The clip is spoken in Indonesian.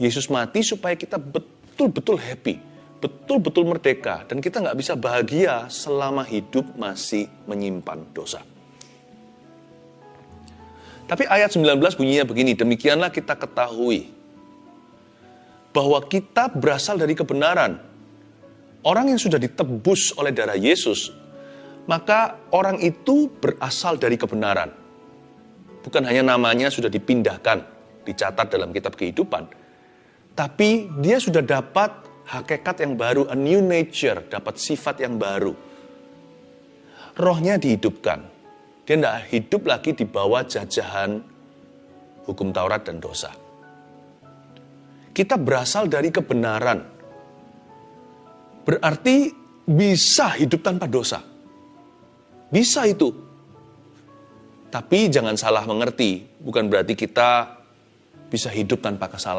Yesus mati supaya kita betul-betul happy, betul-betul merdeka, dan kita nggak bisa bahagia selama hidup masih menyimpan dosa. Tapi ayat 19 bunyinya begini, demikianlah kita ketahui bahwa kita berasal dari kebenaran. Orang yang sudah ditebus oleh darah Yesus, maka orang itu berasal dari kebenaran. Bukan hanya namanya sudah dipindahkan, dicatat dalam kitab kehidupan, tapi dia sudah dapat hakikat yang baru, a new nature, dapat sifat yang baru. Rohnya dihidupkan. Dia tidak hidup lagi di bawah jajahan hukum Taurat dan dosa. Kita berasal dari kebenaran. Berarti bisa hidup tanpa dosa. Bisa itu. Tapi jangan salah mengerti, bukan berarti kita bisa hidup tanpa kesalahan